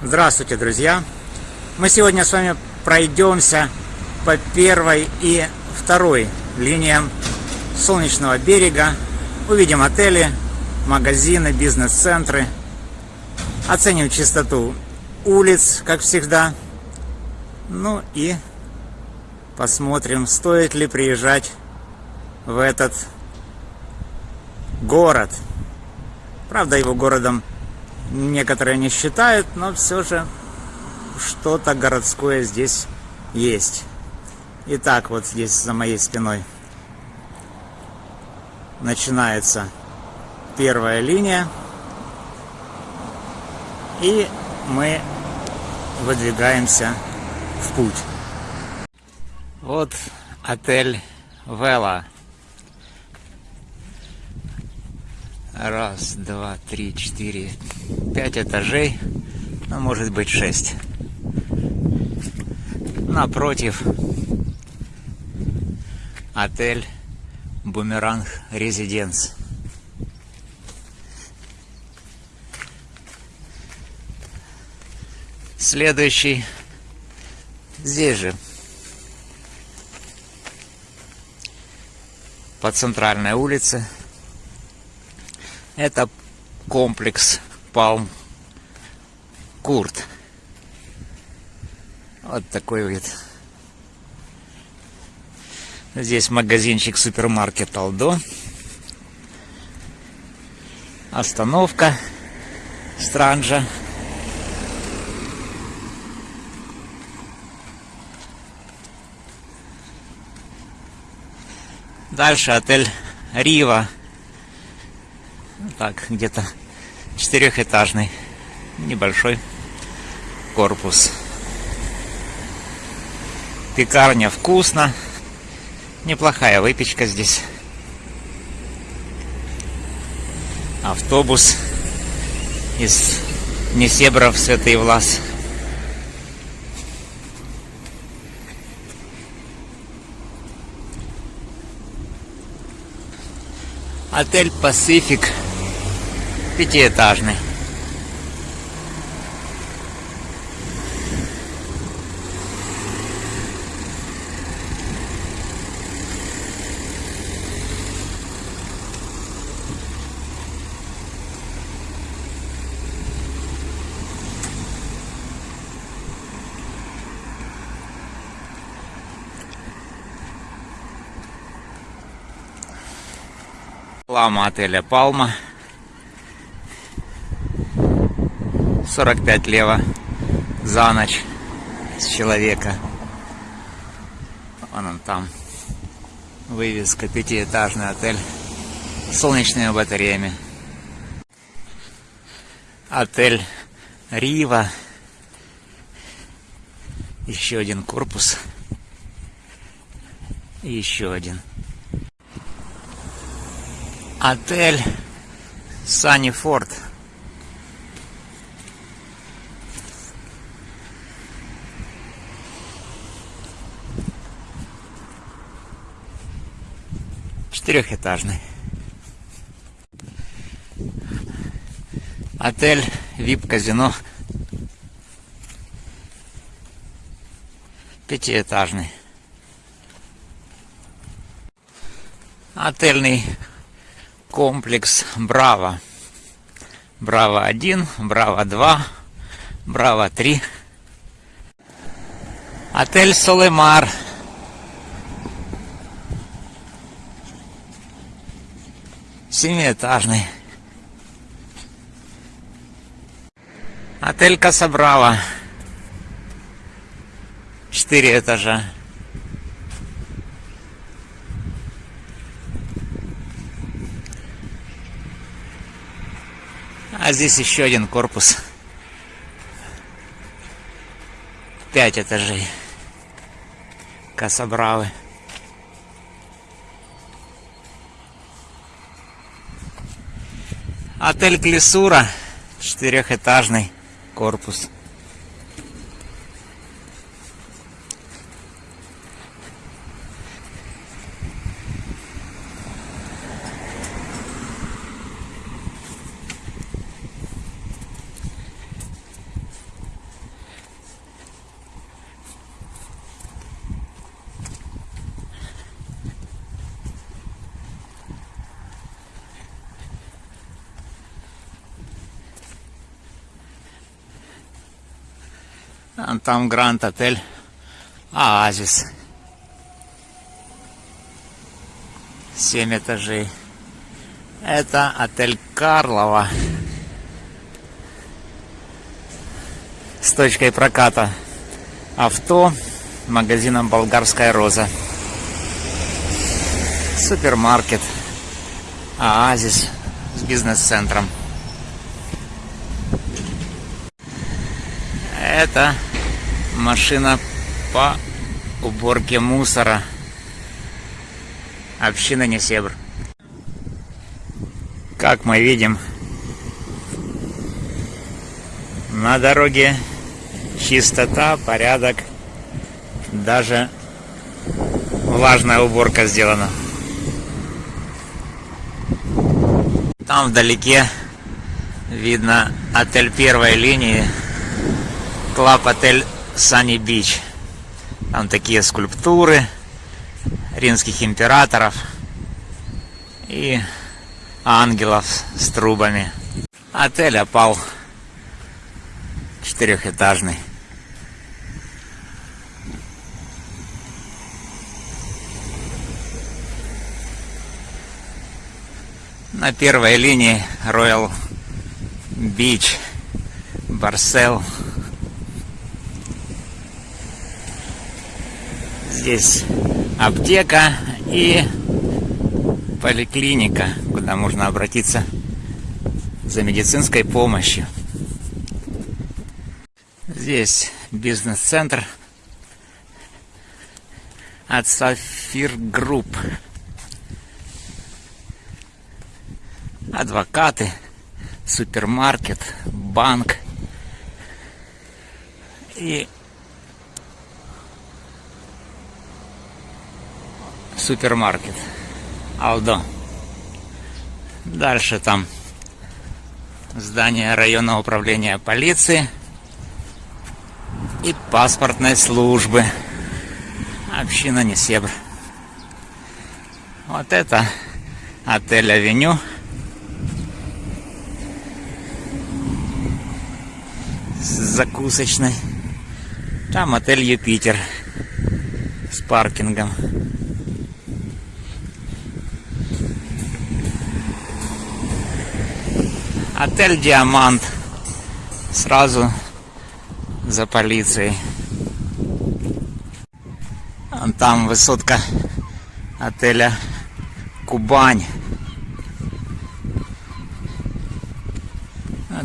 Здравствуйте, друзья! Мы сегодня с вами пройдемся по первой и второй линиям Солнечного берега. Увидим отели, магазины, бизнес-центры. Оценим чистоту улиц, как всегда. Ну и посмотрим, стоит ли приезжать в этот город. Правда, его городом некоторые не считают, но все же что-то городское здесь есть. Итак, вот здесь за моей спиной начинается первая линия. И мы выдвигаемся в путь. Вот отель Вела. Раз, два, три, четыре, пять этажей, ну, может быть, шесть. Напротив отель Бумеранг Резиденс. Следующий здесь же, по центральной улице, это комплекс Палм Курт. Вот такой вид. Здесь магазинчик супермаркет Алдо. Остановка Странжа. Дальше отель Рива так, где-то четырехэтажный, небольшой корпус. Пекарня вкусно, неплохая выпечка здесь. Автобус из Несебров Святый Влас. Отель Пасифик пятиэтажный. Лама отеля Палма 45 лево за ночь с человека. Вон он там. Вывеска, пятиэтажный отель с солнечными батареями. Отель Рива. Еще один корпус. И еще один. Отель Саннифорд. Форд. Четырехэтажный. Отель VIP-казино. Пятиэтажный. Отельный комплекс Браво. Браво 1, Браво 2, Браво 3. Отель Солемар. Семиэтажный. Отель Касабрава. Четыре этажа. А здесь еще один корпус. Пять этажей. Касабравы. Отель Клесура, четырехэтажный корпус. Там Гранд Отель Оазис. Семь этажей. Это отель Карлова. С точкой проката авто магазином «Болгарская роза». Супермаркет. Оазис с бизнес-центром. Это машина по уборке мусора. Община Несебр. Как мы видим, на дороге чистота, порядок, даже влажная уборка сделана. Там вдалеке видно отель первой линии, клаб Sunny Beach. Там такие скульптуры римских императоров и ангелов с трубами. Отель опал четырехэтажный. На первой линии Royal Beach, Барсел. Здесь аптека и поликлиника, куда можно обратиться за медицинской помощью. Здесь бизнес-центр от Сафир Групп. адвокаты, супермаркет, банк и супермаркет Алдо. Дальше там здание районного управления полиции и паспортной службы. Община Несебр. Вот это отель Авеню. закусочной. Там отель Юпитер с паркингом. Отель Диамант. Сразу за полицией. Там высотка отеля Кубань.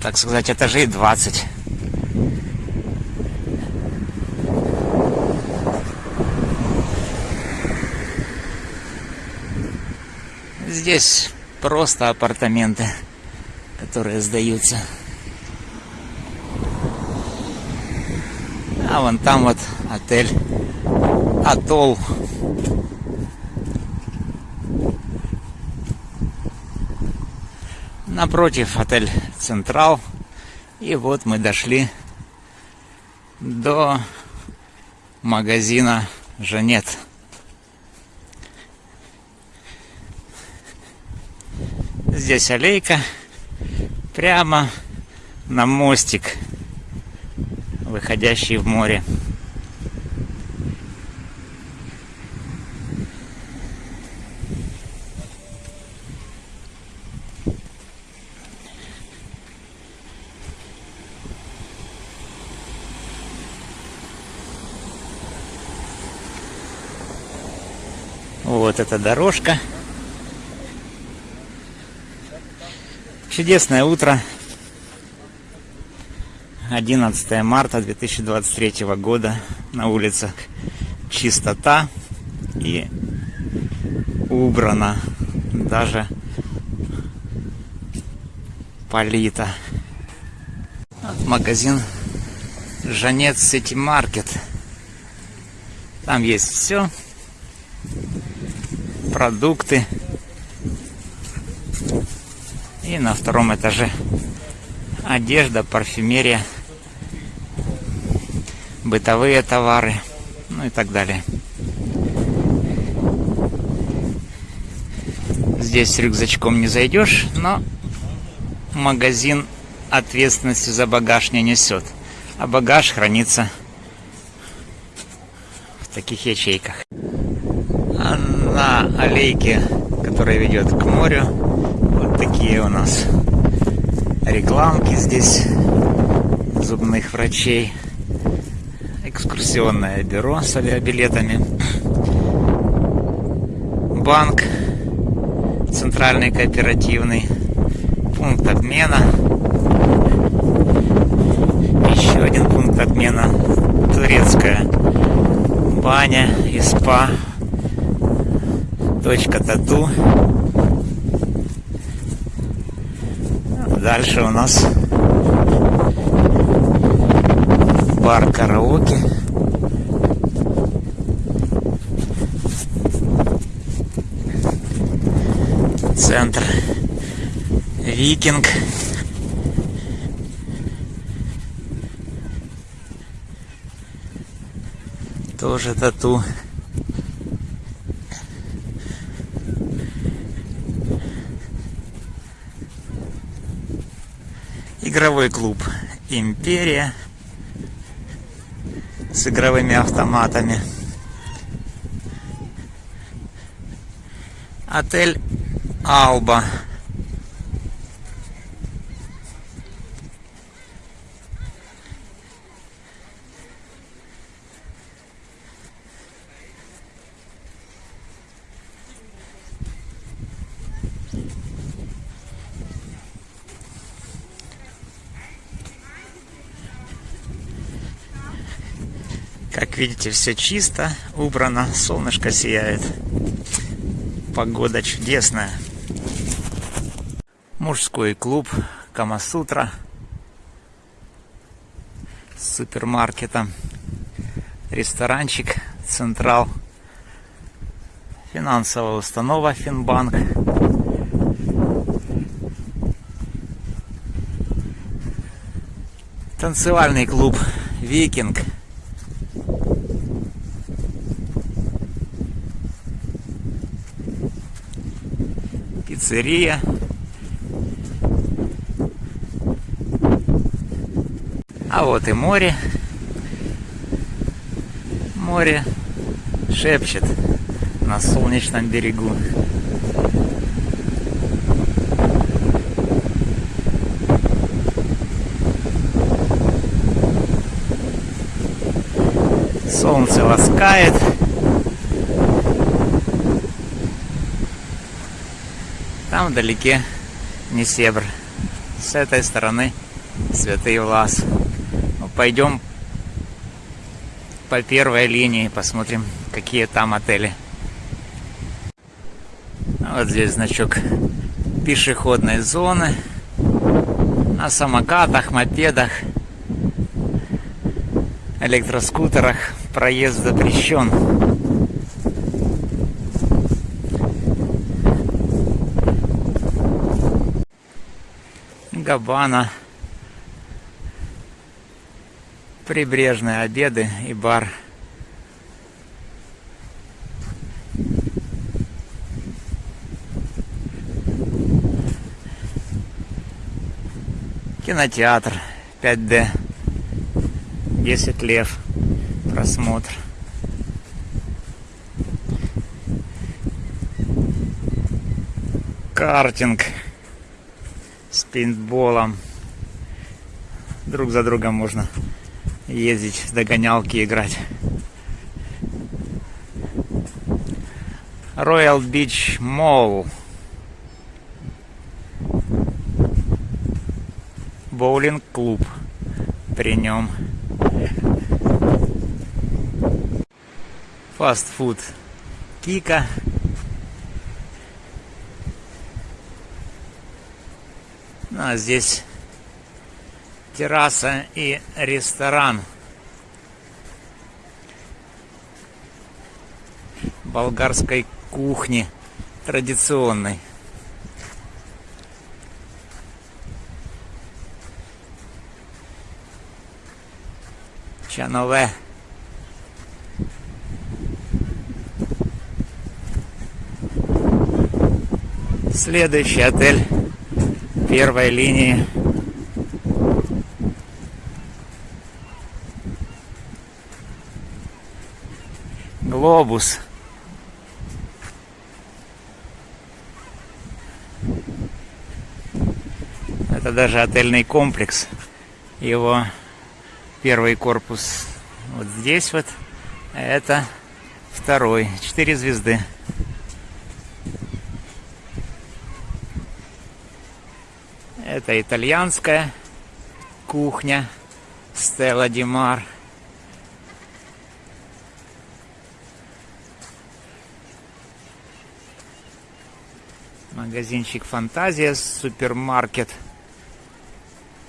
Так сказать, этажей 20. Здесь просто апартаменты, которые сдаются. А вон там вот отель Атолл. Напротив отель Централ. И вот мы дошли до магазина Жанет. Здесь аллейка прямо на мостик, выходящий в море. Вот эта дорожка. Чудесное утро. 11 марта 2023 года. На улицах чистота и убрано. Даже полита. Вот магазин Жанец Сити Маркет. Там есть все. Продукты и на втором этаже одежда, парфюмерия, бытовые товары, ну и так далее. Здесь с рюкзачком не зайдешь, но магазин ответственности за багаж не несет. а багаж хранится в таких ячейках. А на аллейке, которая ведет к морю, такие у нас рекламки здесь зубных врачей. Экскурсионное бюро с авиабилетами. Банк центральный кооперативный. Пункт обмена. Еще один пункт обмена. Турецкая баня и спа. Точка тату. Дальше у нас бар караоке. Центр Викинг. Тоже тату. Игровой клуб Империя с игровыми автоматами. Отель Алба. Видите, все чисто, убрано, солнышко сияет. Погода чудесная. Мужской клуб Камасутра с супермаркетом. Ресторанчик Централ. Финансовая установа Финбанк. Танцевальный клуб Викинг. Пиццерия. А вот и море. Море шепчет на солнечном берегу. Солнце ласкает. Там вдалеке Несебр. С этой стороны Святый Влас. Ну, пойдем по первой линии, посмотрим, какие там отели. Вот здесь значок пешеходной зоны. На самокатах, мопедах, электроскутерах проезд запрещен. Габана. Прибрежные обеды и бар. Кинотеатр 5D. 10 лев. Просмотр. Картинг пейнтболом. Друг за другом можно ездить, в догонялки играть. Royal Beach Mall. Боулинг-клуб при нем. Фастфуд Кика. А здесь терраса и ресторан. Болгарской кухни традиционной. Чанове. Следующий отель первой линии. Глобус. Это даже отельный комплекс. Его первый корпус вот здесь вот, а это второй. Четыре звезды. Это итальянская кухня Стелла Димар. Магазинчик Фантазия, супермаркет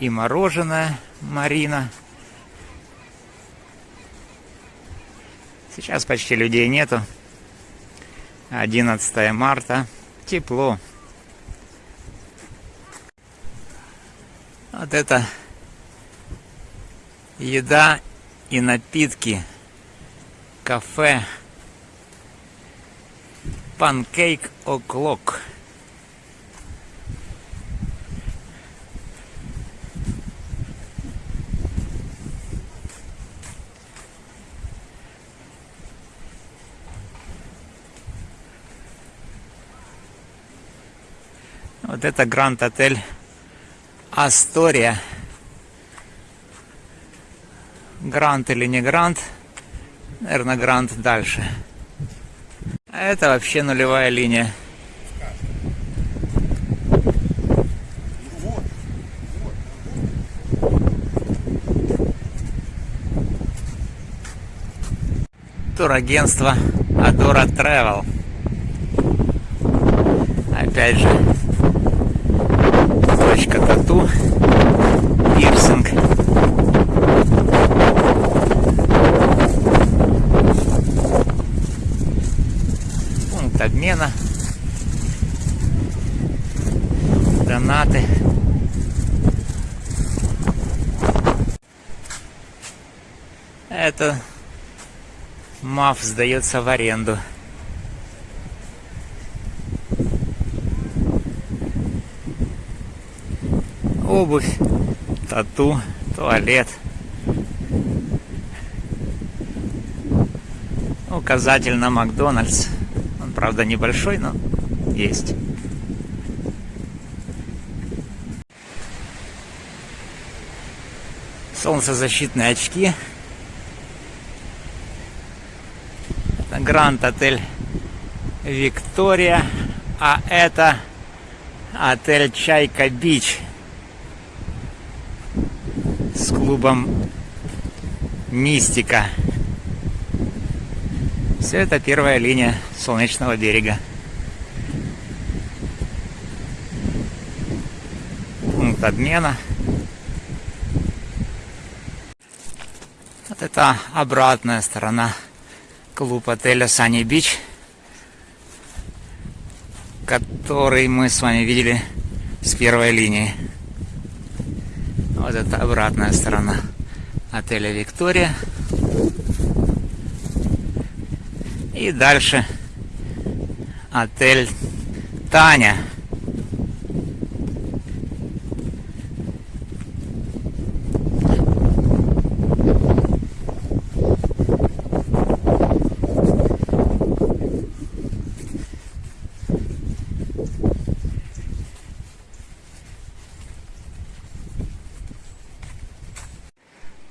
и мороженое Марина. Сейчас почти людей нету. 11 марта. Тепло. Вот это еда и напитки. Кафе. Панкейк О'Клок. Вот это Гранд Отель Астория. Грант или не Грант? Наверное, Грант дальше. А это вообще нулевая линия. Турагентство Adora Travel. Опять же, точка тату, пирсинг. Пункт обмена. Донаты. Это МАФ сдается в аренду. Обувь, тату, туалет. Указатель на Макдональдс. Он, правда, небольшой, но есть. Солнцезащитные очки. Это Гранд Отель Виктория. А это отель Чайка Бич клубом Мистика. Все это первая линия Солнечного берега. Пункт обмена. Вот это обратная сторона клуб отеля Sunny Beach, который мы с вами видели с первой линии. Вот это обратная сторона отеля Виктория. И дальше отель Таня.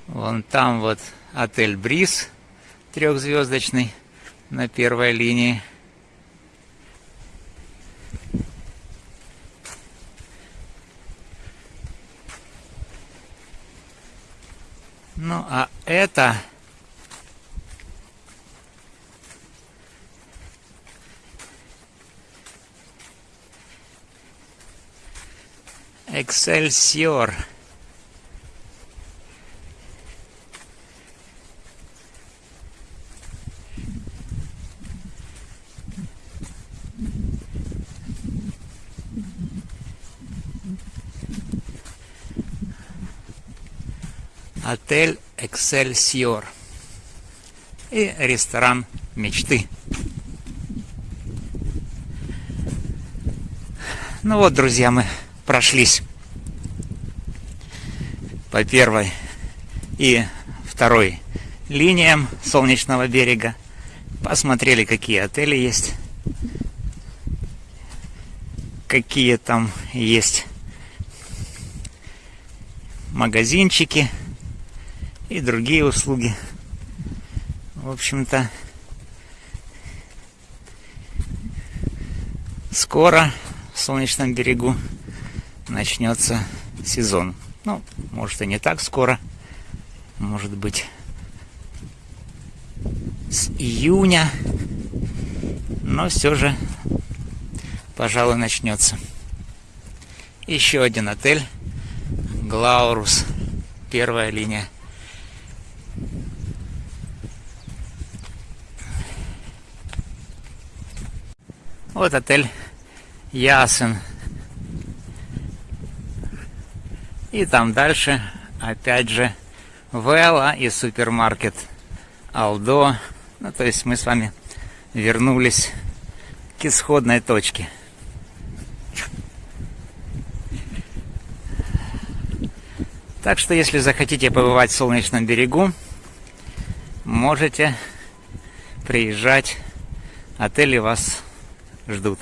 Вон там вот отель Бриз трехзвездочный на первой линии. Ну а это Excelsior. Отель Эксельсиор и ресторан мечты. Ну вот, друзья, мы прошлись по первой и второй линиям Солнечного берега. Посмотрели, какие отели есть. Какие там есть магазинчики и другие услуги. В общем-то, скоро в Солнечном берегу начнется сезон. Ну, может и не так скоро. Может быть с июня. Но все же, пожалуй, начнется. Еще один отель. Глаурус. Первая линия. Вот отель Ясен. И там дальше, опять же, Вела и супермаркет Алдо. Ну, то есть мы с вами вернулись к исходной точке. Так что, если захотите побывать в Солнечном берегу, можете приезжать. Отели вас ждут.